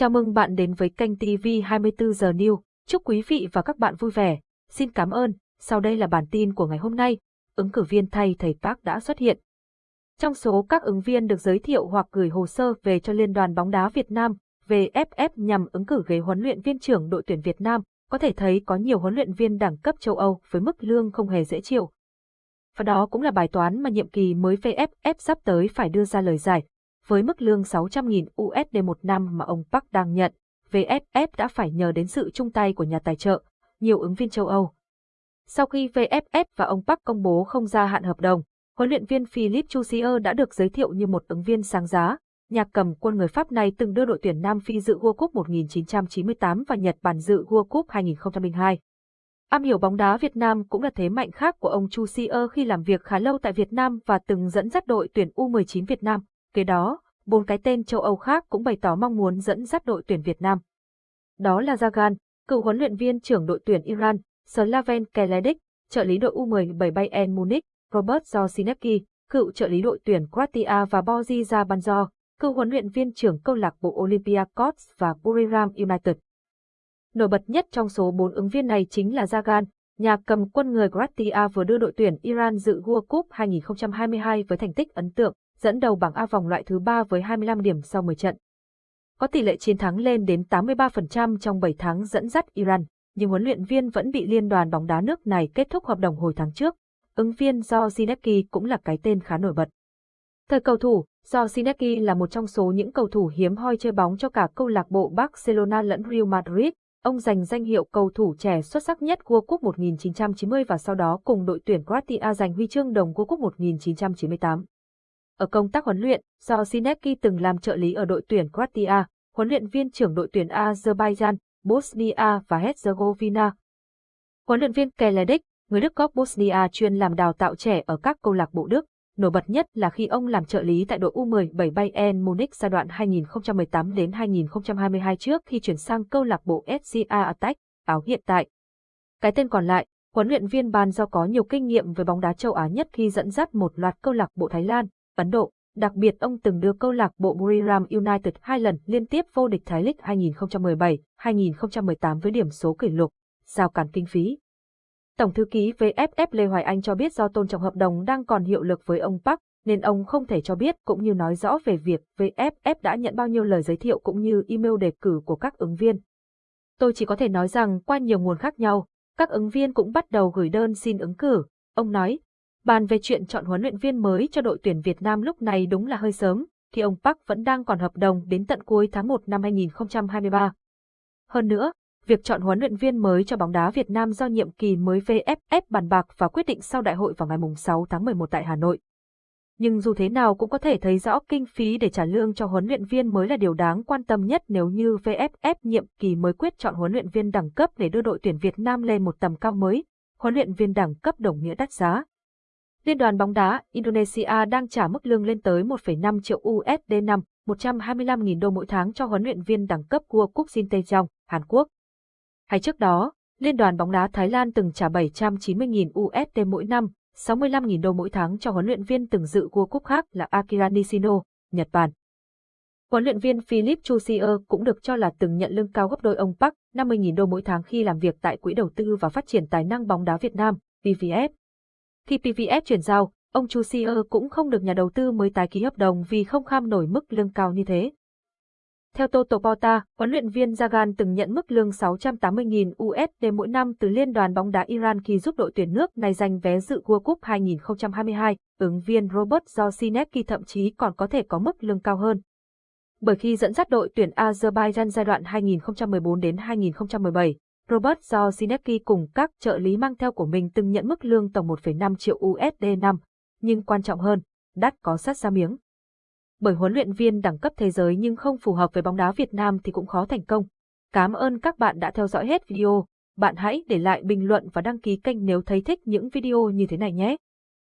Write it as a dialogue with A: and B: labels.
A: Chào mừng bạn đến với kênh TV 24 giờ News. Chúc quý vị và các bạn vui vẻ. Xin cảm ơn. Sau đây là bản tin của ngày hôm nay. Ứng cử viên thay thầy Park đã xuất hiện. Trong số các ứng viên được giới thiệu hoặc gửi hồ sơ về cho Liên đoàn bóng đá Việt Nam, VFF nhằm ứng cử ghế huấn luyện viên trưởng đội tuyển Việt Nam, có thể thấy có nhiều huấn luyện viên đẳng cấp châu Âu với mức lương không hề dễ chịu. Và đó cũng là bài toán mà nhiệm kỳ mới VFF sắp tới phải đưa ra lời giải. Với mức lương 600.000 USD một năm mà ông Park đang nhận, VFF đã phải nhờ đến sự chung tay của nhà tài trợ, nhiều ứng viên châu Âu. Sau khi VFF và ông Park công bố không gia hạn hợp đồng, huấn luyện viên Philippe Chusier đã được giới thiệu như một ứng viên sáng giá. Nhạc cầm quân người Pháp này từng đưa đội tuyển Nam Phi dự World Cup 1998 và Nhật Bản dự World Cup 2002. Am hiểu bóng đá Việt Nam cũng là thế mạnh khác của ông Chu Sier khi làm việc khá lâu tại Việt Nam và từng dẫn dắt đội tuyển U19 Việt Nam. Kế đó, bốn cái tên châu Âu khác cũng bày tỏ mong muốn dẫn dắt đội tuyển Việt Nam. Đó là Zagan, cựu huấn luyện viên trưởng đội tuyển Iran, Slaven Keledic, trợ lý đội U17 Bayern Munich, Robert Zosinecki, cựu trợ lý đội tuyển Croatia và Borja Banzo, cựu huấn luyện viên trưởng câu lạc bộ Olympiacos và Buriram United. Nổi bật nhất trong số bốn ứng viên này chính là Zagan, nhà cầm quân người Croatia vừa đưa đội tuyển Iran dự World Cup 2022 với thành tích ấn tượng, dẫn đầu bảng A vòng loại thứ 3 với 25 điểm sau 10 trận. Có tỷ lệ chiến thắng lên đến 83% trong 7 tháng dẫn dắt Iran, nhưng huấn luyện viên vẫn bị liên đoàn bóng đá nước này kết thúc hợp đồng hồi tháng trước. Ứng viên do Zinecki cũng là cái tên khá nổi bật. Thời cầu thủ, do Zinecki là một trong số những cầu thủ hiếm hoi chơi bóng cho cả câu lạc bộ Barcelona lẫn Real Madrid, Ông giành danh hiệu cầu thủ trẻ xuất sắc nhất World Cup 1990 và sau đó cùng đội tuyển Croatia giành huy chương đồng World Cup 1998. Ở công tác huấn luyện, do Sinecki từng làm trợ lý ở đội tuyển Croatia, huấn luyện viên trưởng đội tuyển Azerbaijan, Bosnia và Herzegovina. Huấn luyện viên Keledic, người Đức gốc Bosnia chuyên làm đào tạo trẻ ở các câu lạc bộ Đức, nổi bật nhất là khi ông làm trợ lý tại đội U17 Bayern Munich giai đoạn 2018 đến 2022 trước khi chuyển sang câu lạc bộ SCA Attack, áo hiện tại. Cái tên còn lại, huấn luyện viên ban do có nhiều kinh nghiệm về bóng đá châu Á nhất khi dẫn dắt một loạt câu lạc bộ Thái Lan, Ấn Độ, đặc biệt ông từng đưa câu lạc bộ Buriram United hai lần liên tiếp vô địch Thái League 2017-2018 với điểm số kỷ lục, giao cản kinh phí. Tổng thư ký VFF Lê Hoài Anh cho biết do tôn trọng hợp đồng đang còn hiệu lực với ông Park, nên ông không thể cho biết cũng như nói rõ về việc VFF đã nhận bao nhiêu lời giới thiệu cũng như email đề cử của các ứng viên. Tôi chỉ có thể nói rằng qua nhiều nguồn khác nhau, các ứng viên cũng bắt đầu gửi đơn xin ứng cử. Ông nói, bàn về chuyện chọn huấn luyện viên mới cho đội tuyển Việt Nam lúc này đúng là hơi sớm, thì ông Park vẫn đang còn hợp đồng đến tận cuối tháng 1 năm 2023. Hơn nữa, việc chọn huấn luyện viên mới cho bóng đá Việt Nam do nhiệm kỳ mới VFF bàn bạc và quyết định sau đại hội vào ngày 6 tháng 11 tại Hà Nội. Nhưng dù thế nào cũng có thể thấy rõ kinh phí để trả lương cho huấn luyện viên mới là điều đáng quan tâm nhất nếu như VFF nhiệm kỳ mới quyết chọn huấn luyện viên đẳng cấp để đưa đội tuyển Việt Nam lên một tầm cao mới, huấn luyện viên đẳng cấp đồng nghĩa đắt giá. Liên đoàn bóng đá Indonesia đang trả mức lương lên tới 1,5 triệu USD năm, 125.000 đô mỗi tháng cho huấn luyện viên đẳng cấp của Quốc Jin Tae Hàn Quốc. Hay trước đó, Liên đoàn bóng đá Thái Lan từng trả 790.000 USD mỗi năm, 65.000 đô mỗi tháng cho huấn luyện viên từng dự World Cup khác là Akira Nishino, Nhật Bản. Huấn luyện viên Philip Chusier cũng được cho là từng nhận lương cao gấp đôi ông Park, 50.000 đô mỗi tháng khi làm việc tại Quỹ đầu tư và phát triển tài năng bóng đá Việt Nam, PVF. Khi PVF chuyển giao, ông Chusier cũng không được nhà đầu tư mới tái ký hợp đồng vì không kham nổi mức lương cao như thế. Theo Toto Porta, huấn luyện viên Zagan từng nhận mức lương 680.000 USD mỗi năm từ Liên đoàn bóng đá Iran khi giúp đội tuyển nước này giành vé dự World Cup 2022. Ứng viên Robert Zosinecki thậm chí còn có thể có mức lương cao hơn. Bởi khi dẫn dắt đội tuyển Azerbaijan giai đoạn 2014 đến 2017, Robert do Zinecki cùng các trợ lý mang theo của mình từng nhận mức lương tổng 1,5 triệu USD năm. Nhưng quan trọng hơn, đắt có sát ra miếng bởi huấn luyện viên đẳng cấp thế giới nhưng không phù hợp với bóng đá Việt Nam thì cũng khó thành công. Cảm ơn các bạn đã theo dõi hết video. Bạn hãy để lại bình luận và đăng ký kênh nếu thấy thích những video như thế này nhé.